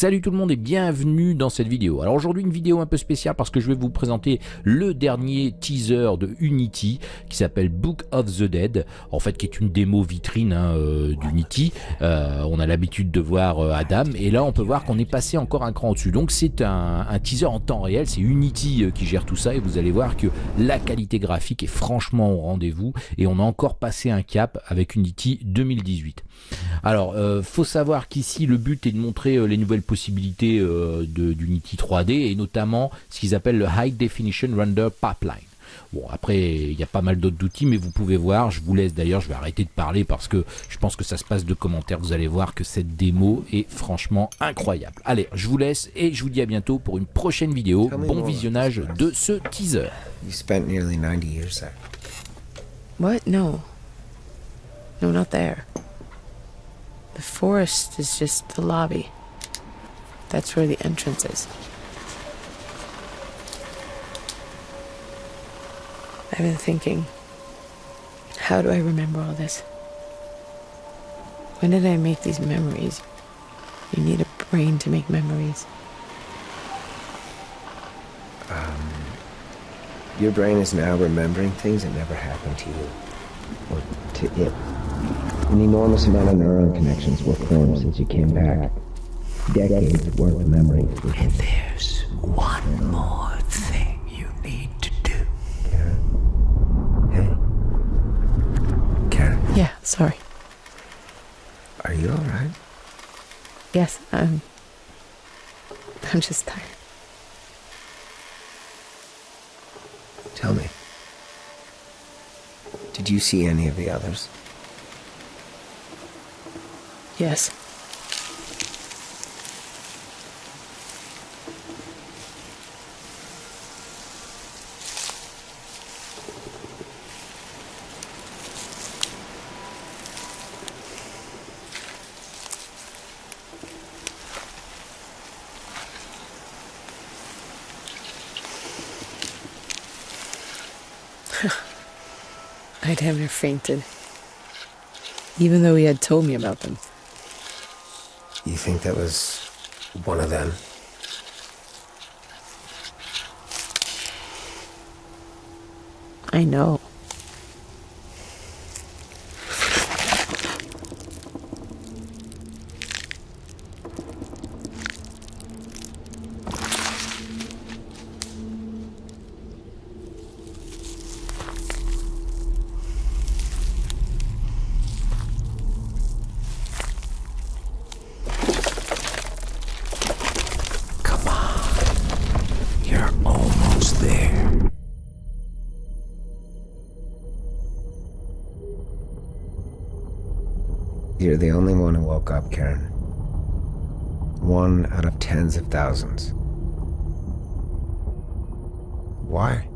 Salut tout le monde et bienvenue dans cette vidéo. Alors aujourd'hui une vidéo un peu spéciale parce que je vais vous présenter le dernier teaser de Unity qui s'appelle Book of the Dead, en fait qui est une démo vitrine hein, euh, d'Unity. Euh, on a l'habitude de voir euh, Adam et là on peut voir qu'on est passé encore un cran au-dessus. Donc c'est un, un, teaser en temps réel, c'est Unity qui gère tout ça et vous allez voir que la qualité graphique est franchement au rendez-vous et on a encore passé un cap avec Unity 2018. Alors faut savoir qu'ici le but est de montrer les nouvelles possibilités euh, d'Unity 3D et notamment ce qu'ils appellent le High Definition Render Pipeline. Bon, après, il y a pas mal d'autres outils, mais vous pouvez voir, je vous laisse d'ailleurs, je vais arrêter de parler parce que je pense que ça se passe de commentaires, vous allez voir que cette démo est franchement incroyable. Allez, je vous laisse et je vous dis à bientôt pour une prochaine vidéo. Bon visionnage de ce teaser. You spent nearly 90 years there. What? No. No, not there. The forest is just the lobby. That's where the entrance is. I've been thinking, how do I remember all this? When did I make these memories? You need a brain to make memories. Um, your brain is now remembering things that never happened to you, or to it. An enormous amount of neuron connections were formed since you came back decades worth of memories. And there's one more thing you need to do. Karen? Hey. Karen? Yeah, sorry. Are you alright? Yes, I'm. I'm just tired. Tell me. Did you see any of the others? Yes. I damn near fainted. Even though he had told me about them. You think that was one of them? I know. You're the only one who woke up, Karen. One out of tens of thousands. Why?